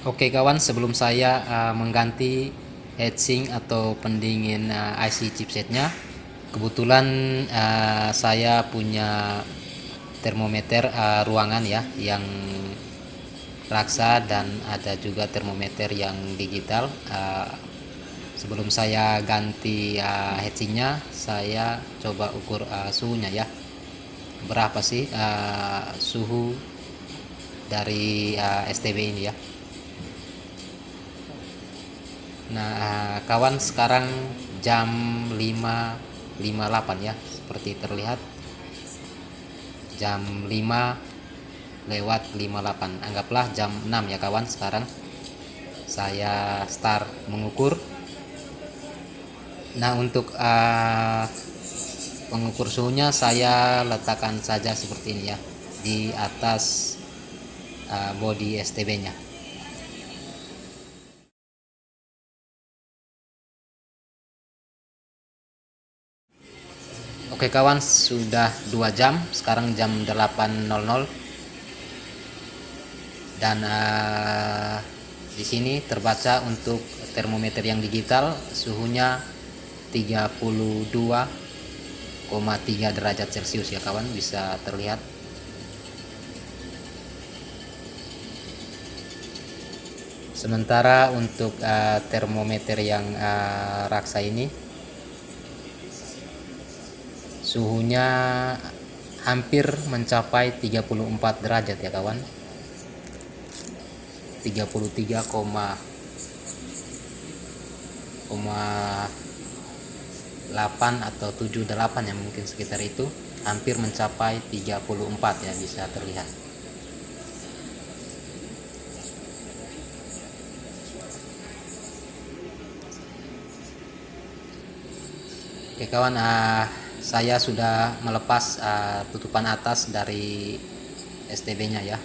Oke kawan, sebelum saya uh, mengganti heatsink atau pendingin uh, IC chipsetnya, kebetulan uh, saya punya termometer uh, ruangan ya yang raksa dan ada juga termometer yang digital. Uh, sebelum saya ganti uh, heatsinknya, saya coba ukur uh, suhunya ya. Berapa sih uh, suhu dari uh, STB ini ya? Nah, kawan sekarang jam 5.58 ya, seperti terlihat. Jam 5 lewat 58. Anggaplah jam 6 ya kawan sekarang. Saya start mengukur. Nah, untuk uh, pengukur suhunya saya letakkan saja seperti ini ya di atas uh, body STB-nya. Oke kawan, sudah 2 jam, sekarang jam 8.00 dan uh, di sini terbaca untuk termometer yang digital suhunya 32,3 derajat celcius ya kawan. Bisa terlihat. Sementara untuk uh, termometer yang uh, raksa ini suhunya hampir mencapai 34 derajat ya kawan. 33,8 atau 78 ya mungkin sekitar itu. Hampir mencapai 34 ya bisa terlihat. Oke kawan, uh, saya sudah melepas uh, tutupan atas dari STB-nya ya.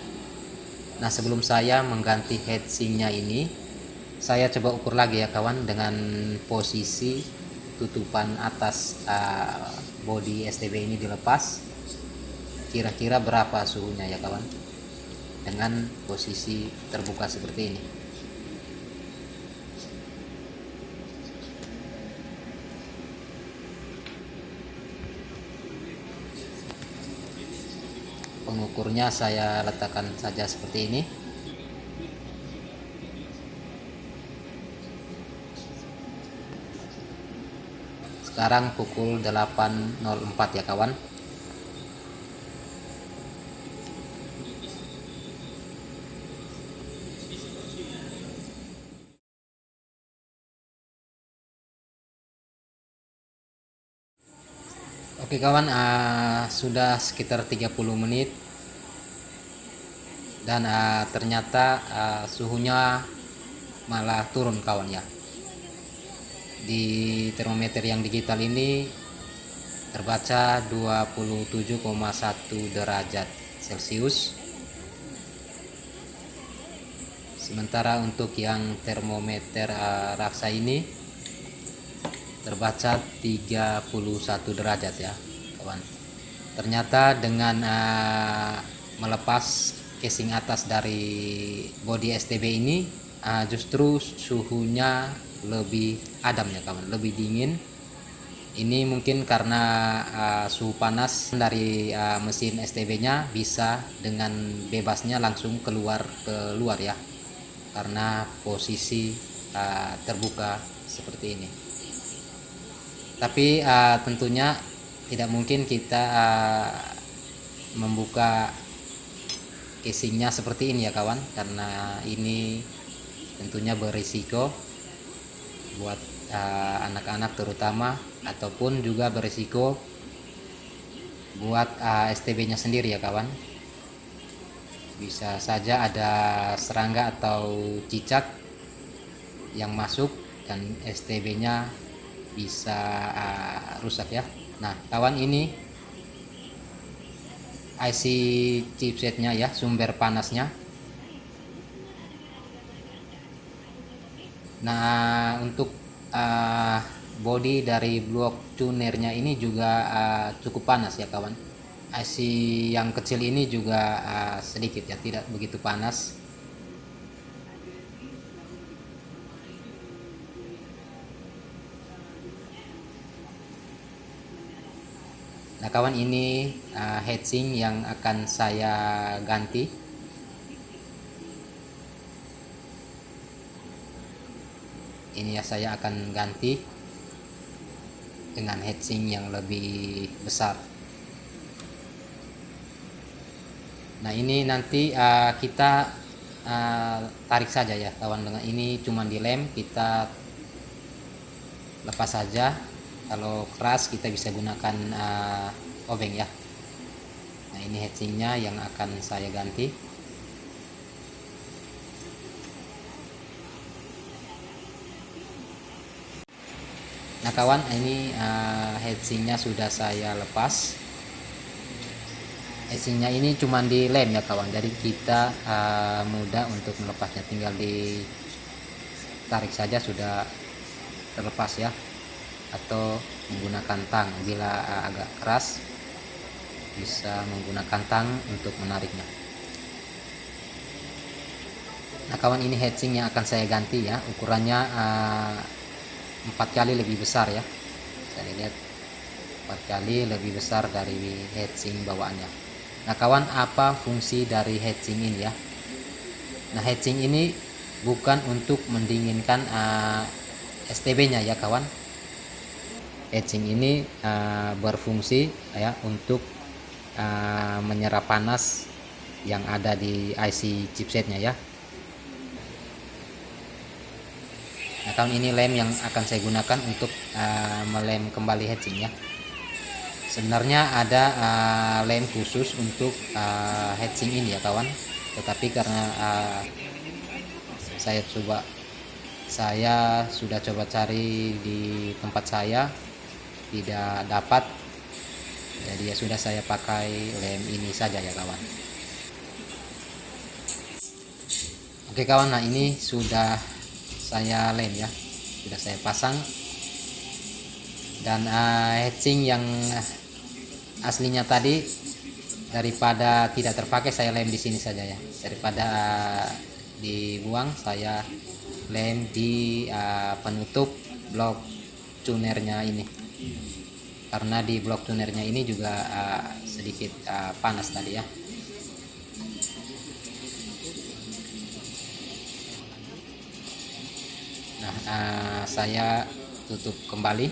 Nah sebelum saya mengganti heatsinknya ini, saya coba ukur lagi ya kawan dengan posisi tutupan atas uh, body STB ini dilepas. Kira-kira berapa suhunya ya kawan? Dengan posisi terbuka seperti ini. Pengukurnya saya letakkan saja seperti ini. Sekarang pukul 8.04 ya kawan Oke kawan, uh, sudah sekitar 30 menit dan uh, ternyata uh, suhunya malah turun kawan ya. Di termometer yang digital ini terbaca 27,1 derajat Celcius. Sementara untuk yang termometer uh, raksa ini terbaca 31 derajat ya kawan. Ternyata dengan uh, melepas casing atas dari body STB ini uh, justru suhunya lebih adem ya kawan. Lebih dingin. Ini mungkin karena uh, suhu panas dari uh, mesin STB nya bisa dengan bebasnya langsung keluar keluar ya karena posisi uh, terbuka seperti ini tapi uh, tentunya tidak mungkin kita uh, membuka casingnya seperti ini ya kawan. Karena ini tentunya berisiko buat eh, anak-anak uh, terutama ataupun juga berisiko buat uh, STB nya sendiri ya kawan. Bisa saja ada serangga atau cicak yang masuk dan STB nya bisa uh, rusak ya. Nah kawan ini IC chipsetnya ya sumber panasnya. Nah untuk uh, body dari blok tunernya ini juga uh, cukup panas ya kawan. IC yang kecil ini juga uh, sedikit ya tidak begitu panas nah kawan ini uh, heatsink yang akan saya ganti. Ini ya saya akan ganti dengan heatsink yang lebih besar. Nah ini nanti uh, kita uh, tarik saja ya kawan. Dengan ini cuma dilem kita lepas saja kalau keras kita bisa gunakan uh, obeng ya. Nah ini heatsinknya yang akan saya ganti. Nah kawan ini uh, heatsinknya sudah saya lepas. Heatsinknya ini cuma di lem ya kawan. Jadi kita uh, mudah untuk melepasnya. Tinggal di tarik saja sudah terlepas ya atau menggunakan tang. Bila uh, agak keras bisa menggunakan tang untuk menariknya. Nah kawan ini heatsink yang akan saya ganti ya. Ukurannya uh, empat kali lebih besar ya. Saya lihat empat kali lebih besar dari heatsink bawaannya. Nah kawan apa fungsi dari heatsink ini ya? Nah heatsink ini bukan untuk mendinginkan uh, STB nya ya kawan heatsink ini uh, berfungsi ya untuk uh, menyerap panas yang ada di IC chipsetnya ya Nah, tahun ini lem yang akan saya gunakan untuk uh, melem kembali heatsink ya. Sebenarnya ada uh, lem khusus untuk uh, heatsink ini ya kawan. Tetapi karena uh, saya coba saya sudah coba cari di tempat saya tidak dapat jadi ya sudah saya pakai lem ini saja ya kawan. Oke kawan nah ini sudah saya lem ya sudah saya pasang. Dan uh, hatching yang aslinya tadi daripada tidak terpakai saya lem di sini saja ya. Daripada uh, dibuang saya lem di uh, penutup blok tunernya ini karena di blok tunernya ini juga uh, sedikit uh, panas tadi ya. Nah uh, saya tutup kembali.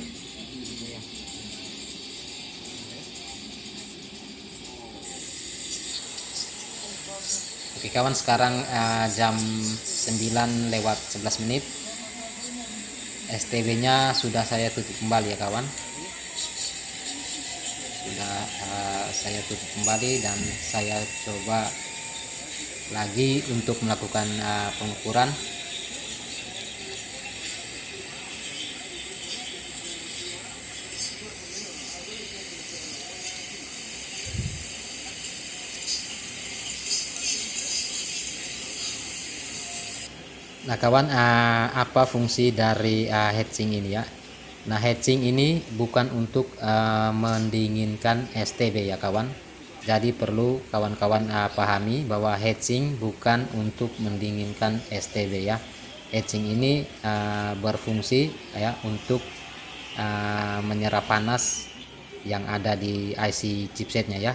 Oke kawan sekarang uh, jam 9 lewat 11 menit. STB nya sudah saya tutup kembali ya kawan sudah uh, saya tutup kembali dan saya coba lagi untuk melakukan uh, pengukuran. Nah kawan uh, apa fungsi dari uh, heatsink ini ya Nah heatsink ini bukan untuk uh, mendinginkan STB ya kawan. Jadi perlu kawan-kawan uh, pahami bahwa heatsink bukan untuk mendinginkan STB ya. Heatsink ini uh, berfungsi ya untuk uh, menyerap panas yang ada di IC chipsetnya ya.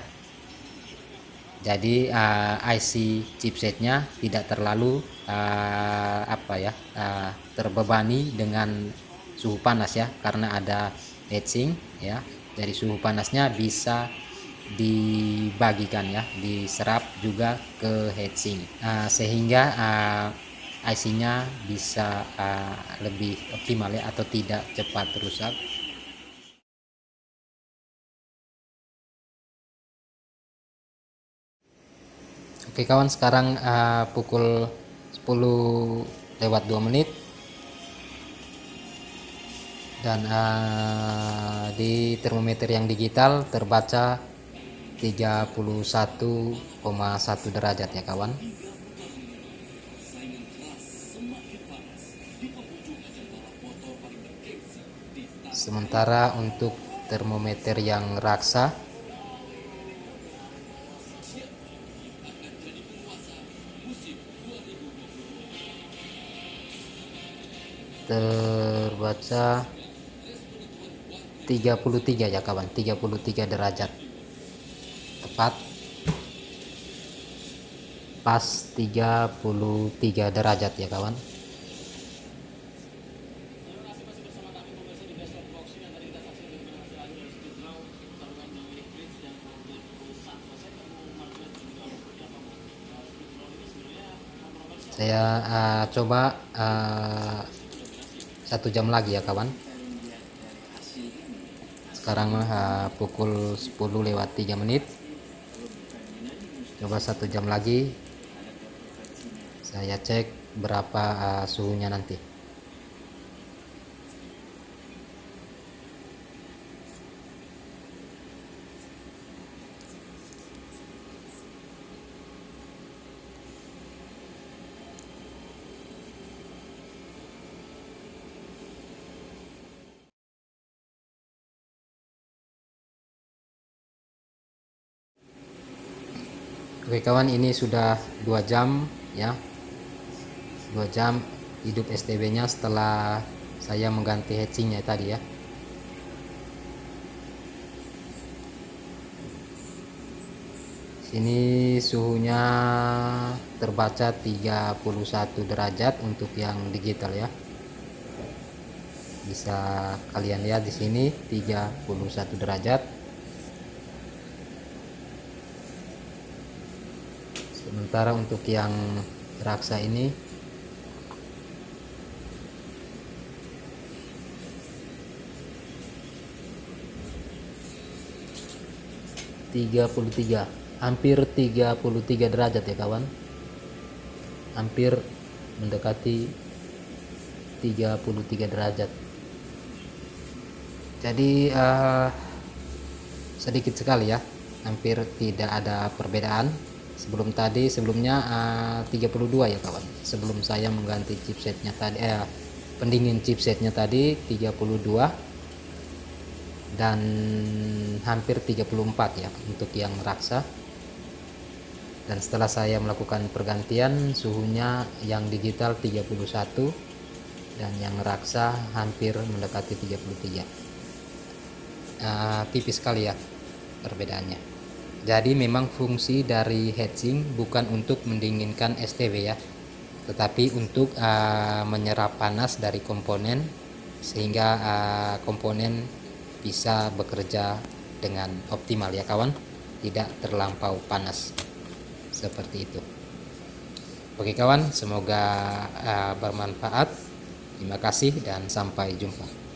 Jadi uh, IC chipsetnya tidak terlalu uh, apa ya uh, terbebani dengan suhu panas ya karena ada heatsink ya. Dari suhu panasnya bisa dibagikan ya diserap juga ke heatsink uh, sehingga uh, IC nya bisa uh, lebih optimal ya atau tidak cepat rusak. Oke kawan sekarang uh, pukul 10 lewat 2 menit dan uh, di termometer yang digital terbaca 31,1 derajat ya kawan. Sementara untuk termometer yang raksa terbaca 33 ya kawan. 33 derajat. Tepat. Pas 33 derajat ya kawan. Saya uh, coba uh, satu jam lagi ya kawan sekarang uh, pukul 10 lewat 3 menit. Coba satu jam lagi. Saya cek berapa uh, suhunya nanti Oke kawan ini sudah dua jam ya. Dua jam hidup STB nya setelah saya mengganti heatsingnya tadi ya. Sini suhunya terbaca 31 derajat untuk yang digital ya. Bisa kalian lihat di sini 31 derajat sementara untuk yang raksa ini tiga puluh tiga hampir 33 derajat ya kawan. Hampir mendekati 33 derajat. Jadi uh, sedikit sekali ya hampir tidak ada perbedaan sebelum tadi sebelumnya uh, 32 ya kawan. Sebelum saya mengganti chipsetnya tadi eh, pendingin chipsetnya tadi 32 dan hampir 34 ya untuk yang raksa. Dan setelah saya melakukan pergantian suhunya yang digital 31 dan yang raksa hampir mendekati 33 uh, tipis sekali ya perbedaannya jadi memang fungsi dari heatsink bukan untuk mendinginkan STW ya, tetapi untuk uh, menyerap panas dari komponen sehingga uh, komponen bisa bekerja dengan optimal ya kawan, tidak terlampau panas seperti itu. Oke kawan, semoga uh, bermanfaat. Terima kasih dan sampai jumpa.